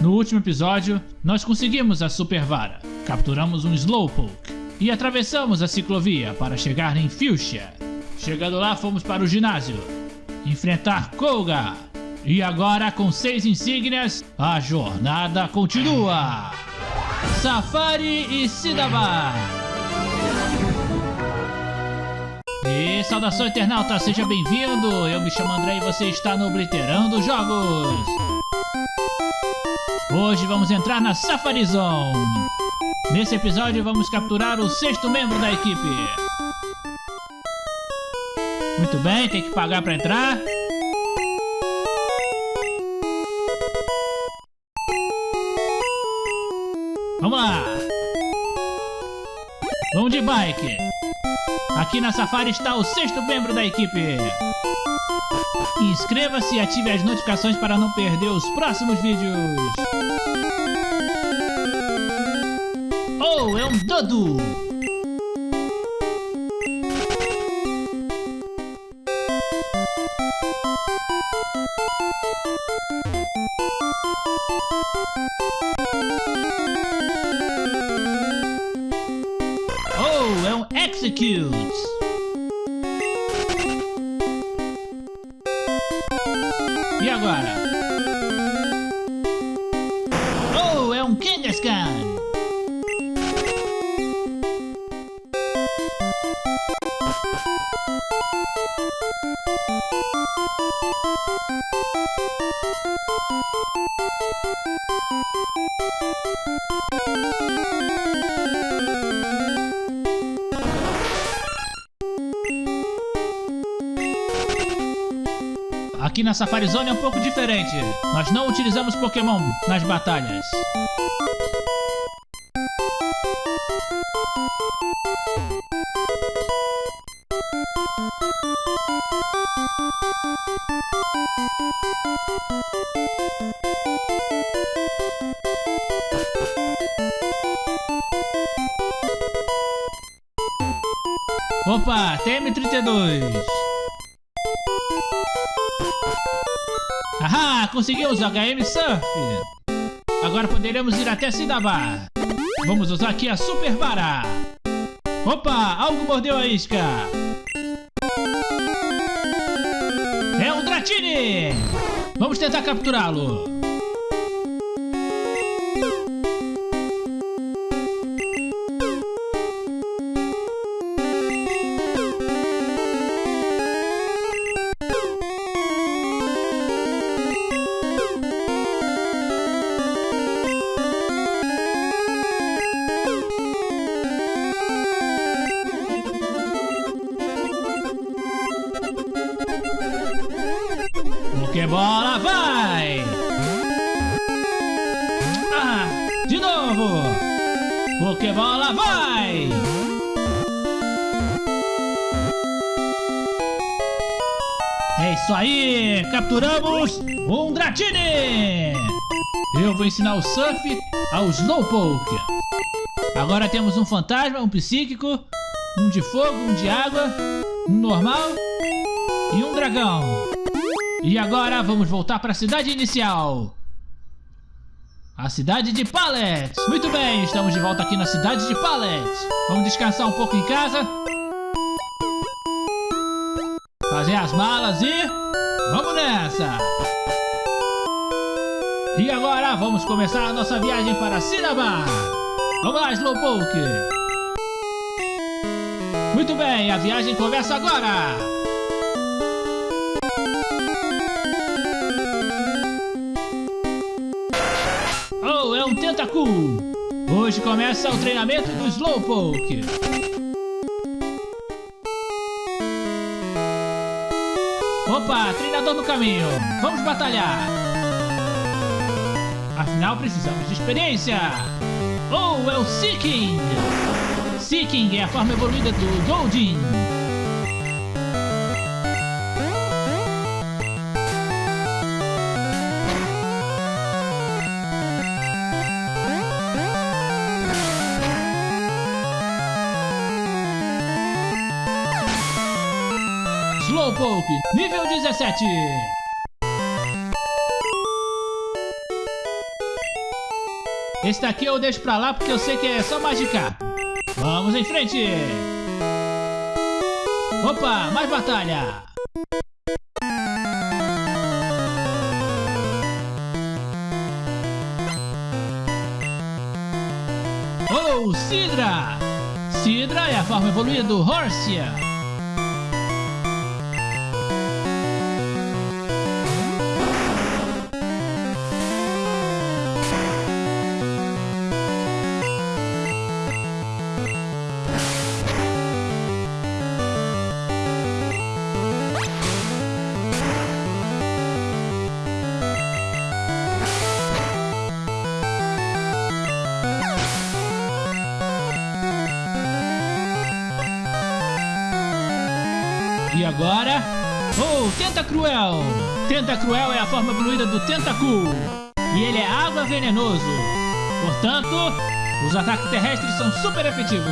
No último episódio, nós conseguimos a Super Vara, capturamos um Slowpoke e atravessamos a ciclovia para chegar em Fuchsia. Chegando lá, fomos para o ginásio, enfrentar Koga. E agora, com seis insígnias, a jornada continua. Safari e Sidaba. E saudação internauta, seja bem-vindo! Eu me chamo André e você está no Obliterando Jogos! Hoje vamos entrar na Safari Zone! Nesse episódio vamos capturar o sexto membro da equipe! Muito bem, tem que pagar para entrar. Vamos lá! Vamos de bike! Aqui na Safari está o sexto membro da equipe. Inscreva-se e ative as notificações para não perder os próximos vídeos. Oh, é um Dodo! Execute! E agora? Aqui na Safari Zone é um pouco diferente. Nós não utilizamos Pokémon nas batalhas. Opa, TM32. Conseguimos o HM Surf. Agora poderemos ir até Sidaba. Vamos usar aqui a Super Vara. Opa, algo mordeu a isca. É um Dratini. Vamos tentar capturá-lo. Capturamos um Dratini! Eu vou ensinar o Surf ao Slowpoke. Agora temos um fantasma, um psíquico, um de fogo, um de água, um normal e um dragão. E agora vamos voltar para a cidade inicial. A cidade de Pallet. Muito bem, estamos de volta aqui na cidade de Pallet. Vamos descansar um pouco em casa. Fazer as malas e... Vamos nessa! E agora vamos começar a nossa viagem para Cinnabar. Vamos lá, Slowpoke. Muito bem, a viagem começa agora. Oh, é um Tentacool! Hoje começa o treinamento do Slowpoke. Opa, treinador no caminho. Vamos batalhar. Afinal, precisamos de experiência. Oh, é o Seeking. Seeking é a forma evoluída do Goldin. Nível 17. Esse daqui eu deixo pra lá porque eu sei que é só magicar. Vamos em frente! Opa, mais batalha! Oh, Sidra! Sidra é a forma evoluída do Horsia. Cruel! Tenta Cruel é a forma evoluída do Tentacool. E ele é água venenoso. Portanto, os ataques terrestres são super efetivos.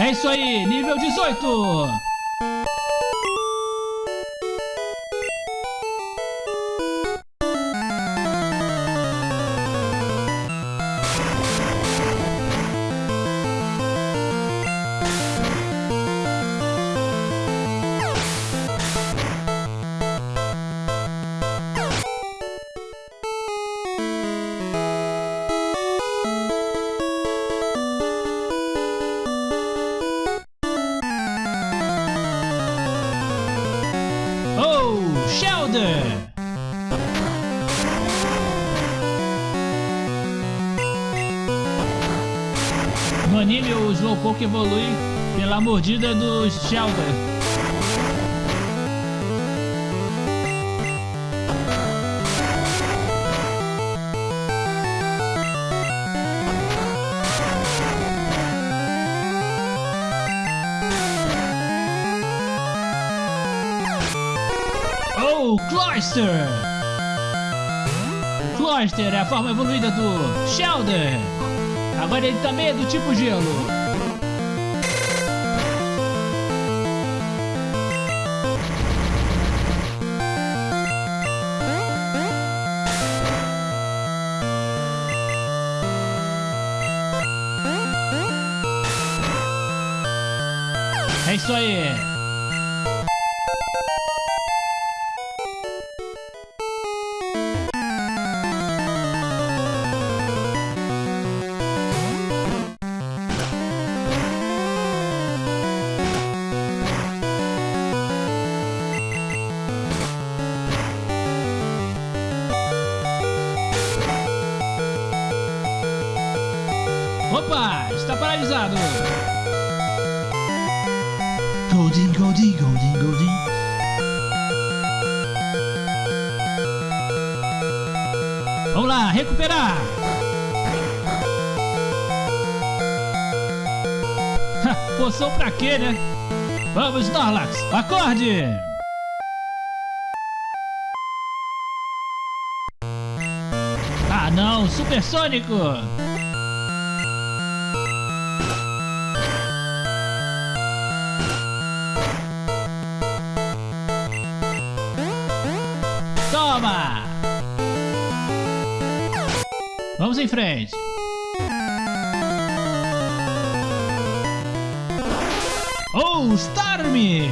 É isso aí, nível 18! Slowpoke evolui pela mordida do Shelder. Oh, Cloyster! Cloyster é a forma evoluída do Shelder. Agora ele também é do tipo gelo. Goldie, Goldie, Goldie, Goldie. Vamos lá, recuperar. Poção pra quê, né? Vamos, Snorlax, acorde! Ah não, supersônico! Vamos em frente. Oh, Starmie!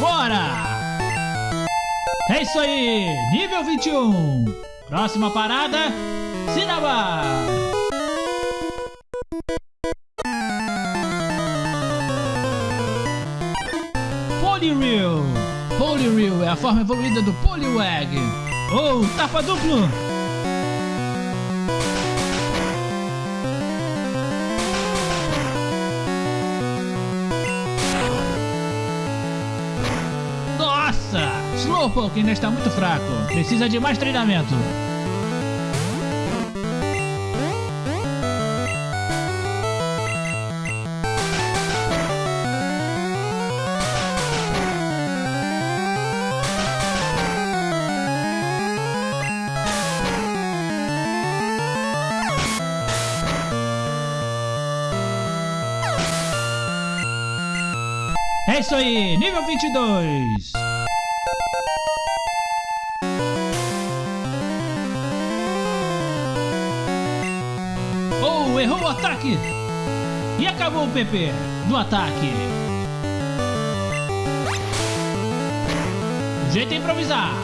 Fora! É isso aí, nível 21. Próxima parada, Cinnabar. Poliwhirl. Poliwhirl é a forma evoluída do Poliwag. Ou tapa duplo. Slowpoke ainda está muito fraco. Precisa de mais treinamento. É isso aí, nível 22. O ataque. E acabou o PP do ataque. O jeito é improvisar.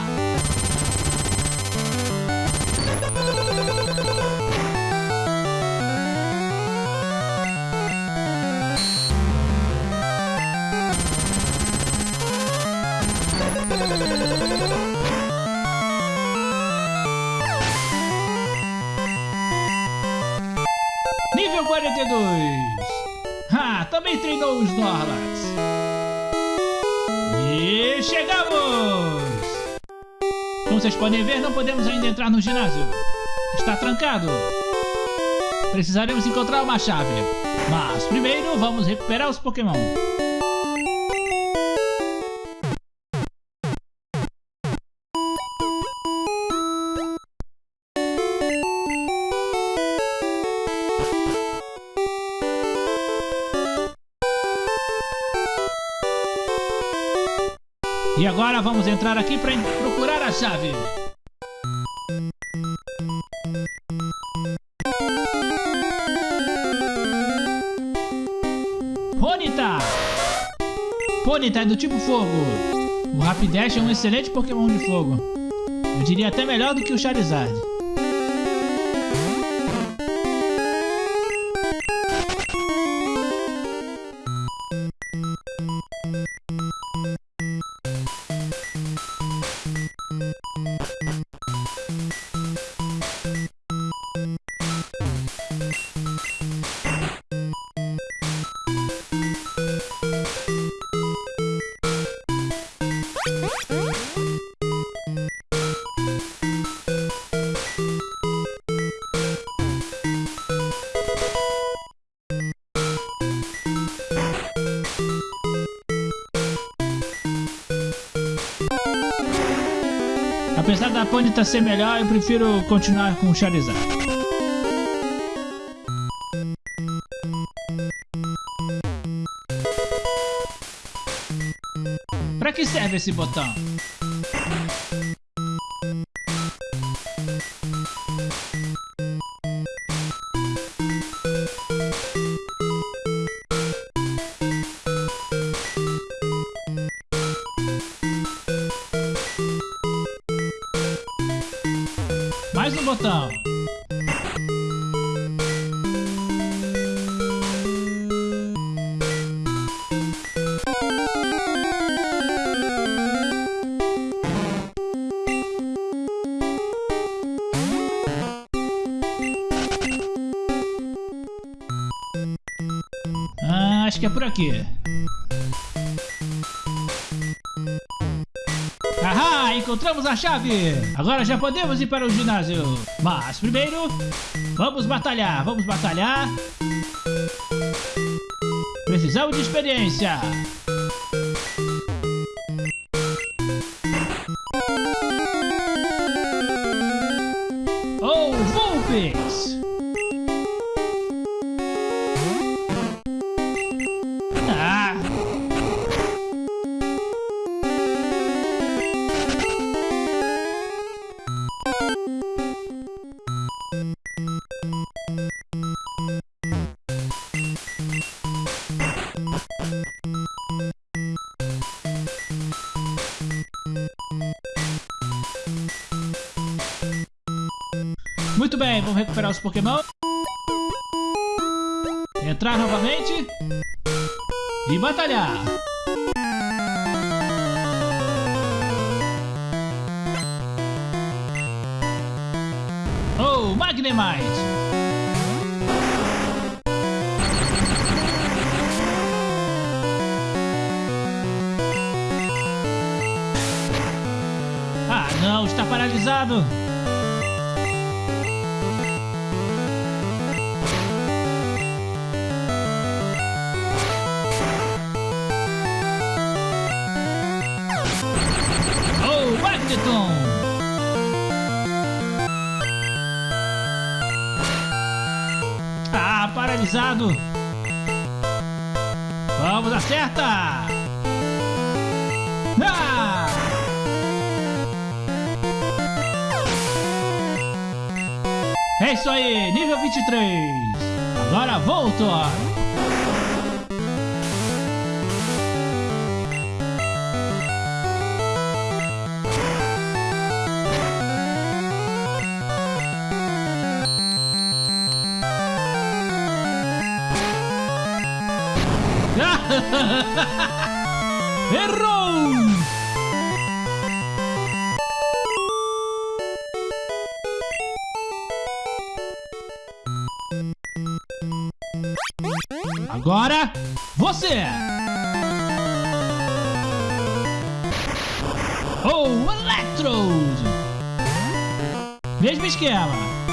42. Ah, também treinou os Snorlax. E chegamos! Como vocês podem ver, não podemos ainda entrar no ginásio. Está trancado. Precisaremos encontrar uma chave. Mas primeiro vamos recuperar os Pokémon. Vamos entrar aqui para procurar a chave. Ponyta! Ponyta é do tipo fogo. O Rapidash é um excelente Pokémon de fogo. Eu diria até melhor do que o Charizard. Ser melhor, eu prefiro continuar com o Charizard. Pra que serve esse botão? Por aqui. Ahá, encontramos a chave! Agora já podemos ir para o ginásio. Mas primeiro, vamos batalhar, vamos batalhar. Precisamos de experiência. Oh, Vulpix! Os Pokémon. Entrar novamente. E batalhar. Oh, Magnemite! Não, está paralisado. Magneton! Ah, paralisado. Vamos, acerta! Ah! É isso aí, nível 23. Agora Voltor. Errou! Agora, você! Oh, Electrode! Mesmo esquema.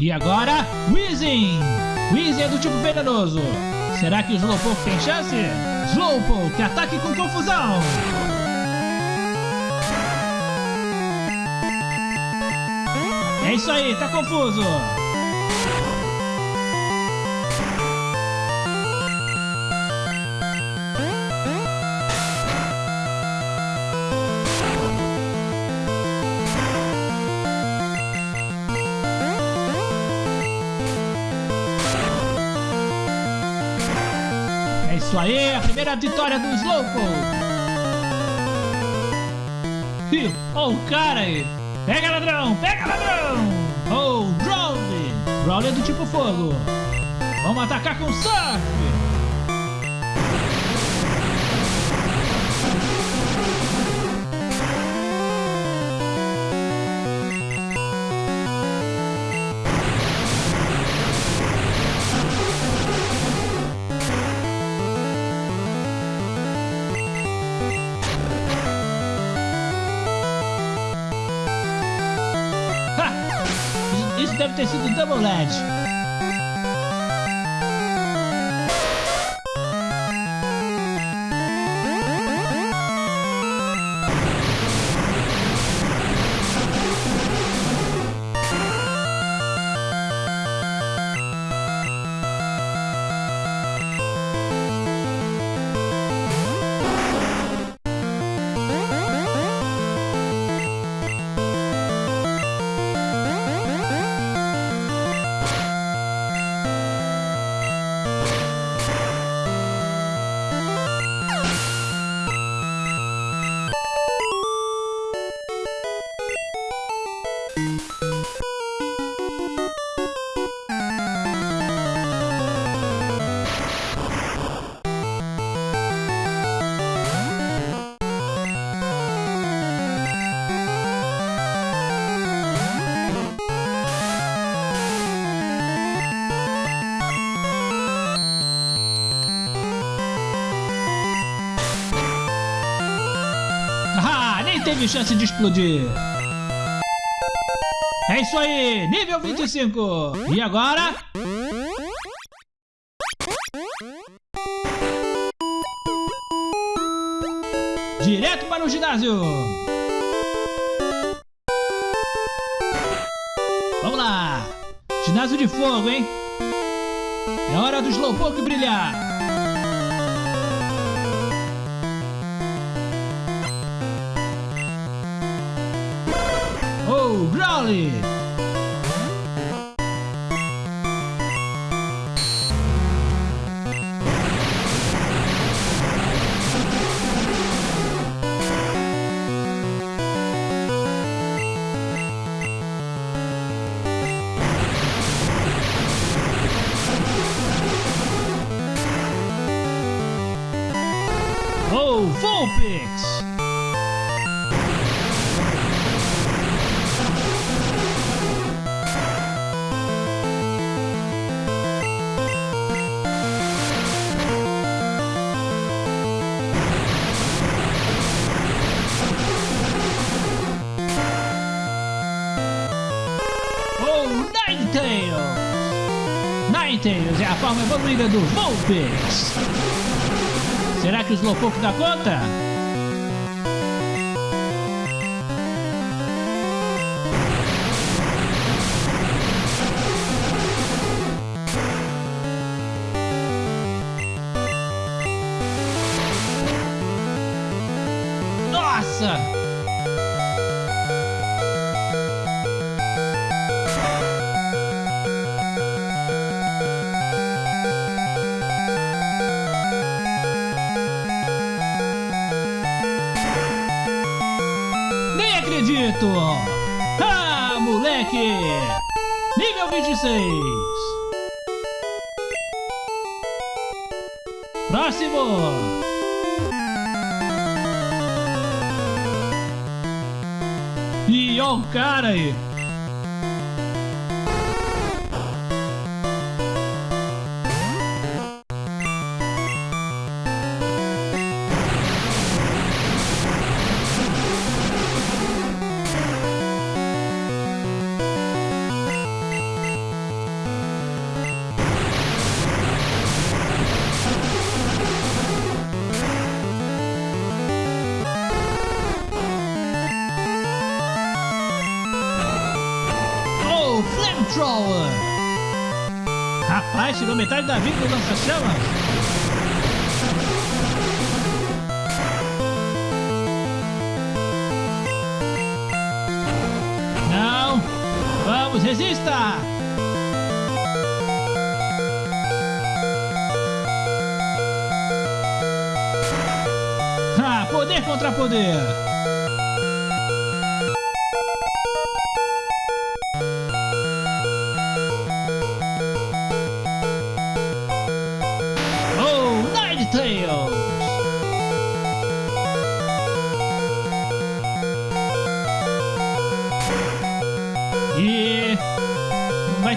E agora, Weezing! Weezing é do tipo venenoso. Será que o Slowpoke tem chance? Slowpoke, ataque com confusão! É isso aí, tá confuso! Aí, a primeira vitória do Slowpoke! Ih, o cara aí! Pega ladrão, pega ladrão! Oh, Growly! Growly é do tipo fogo! Vamos atacar com Surf! Deve ter sido Double Edge. Teve chance de explodir. É isso aí, nível 25. E agora? Direto para o ginásio. Vamos lá. Ginásio de fogo, hein? É hora do Slowpoke brilhar. Oh, É a forma evoluída do Vulpix! Será que o Slowpoke dá conta? Próximo! E o cara aí! Tirou metade da vida do lança-chamas! Não! Vamos, resista! Ah, poder contra poder!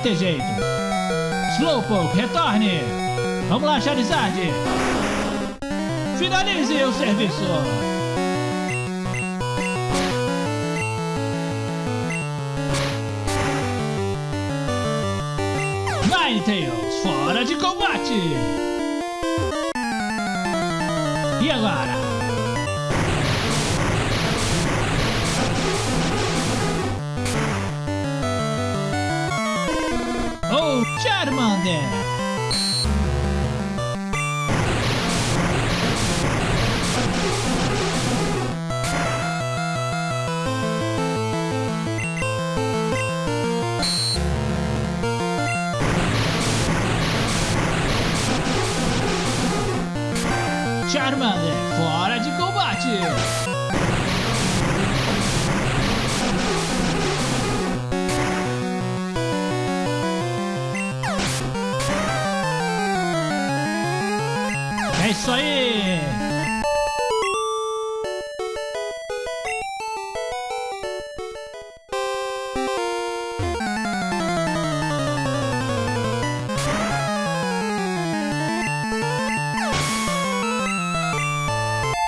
Ter jeito. Slowpoke, retorne! Vamos lá, Charizard! Finalize o serviço! Ninetales, fora de combate! E agora? 点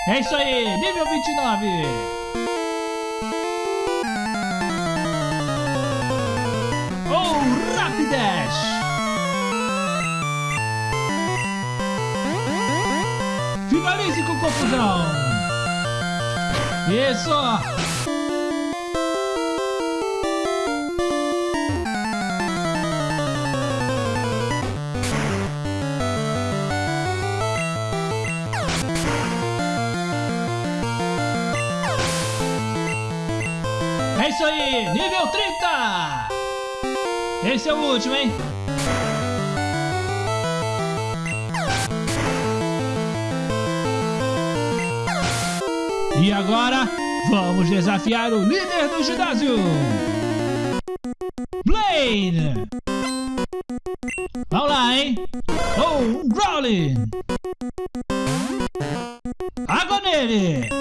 É isso aí, nível 29! Oh, Rapidash! Finalize com confusão! Isso! Isso aí, nível 30! Esse é o último, hein? E agora, vamos desafiar o líder do ginásio! Blaine! Vamos lá, hein? Oh, Growling! Água ele!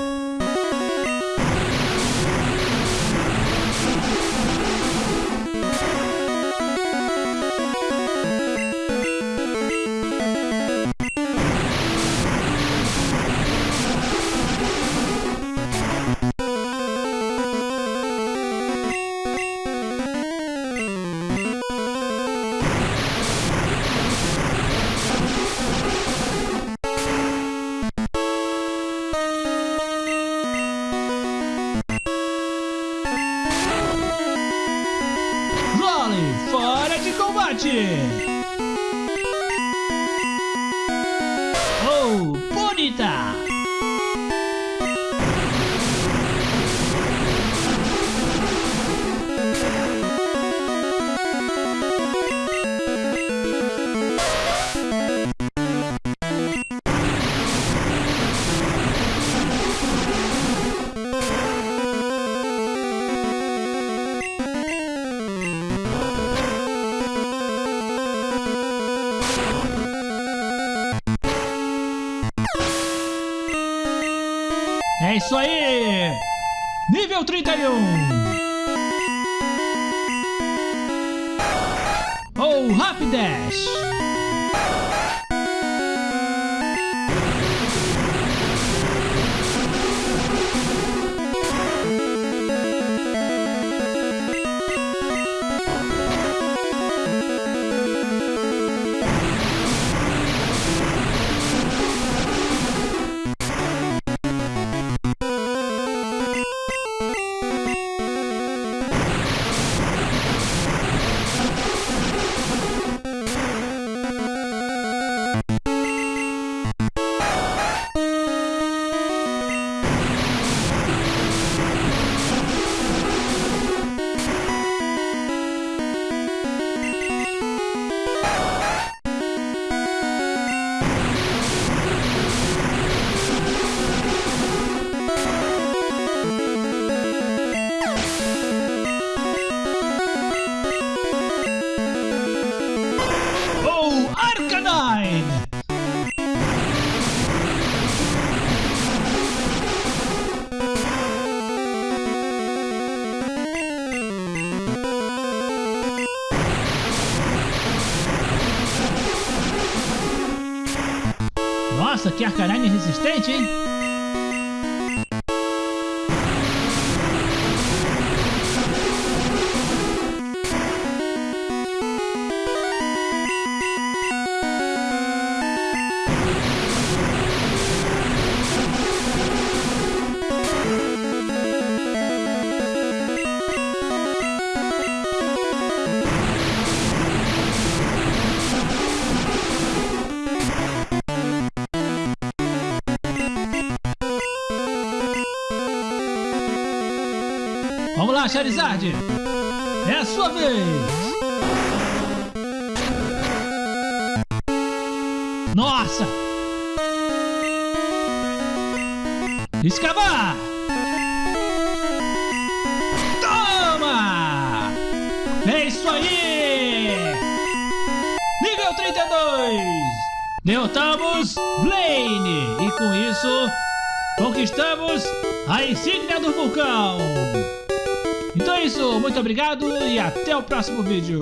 Isso aí! Nível 31! Oh, Rapidash! Nossa, que Arcanine resistente, hein? Charizard! É a sua vez! Nossa! Escavar! Toma! É isso aí! Nível 32! Derrotamos Blaine! E com isso, conquistamos a insígnia do vulcão! Então é isso, muito obrigado e até o próximo vídeo.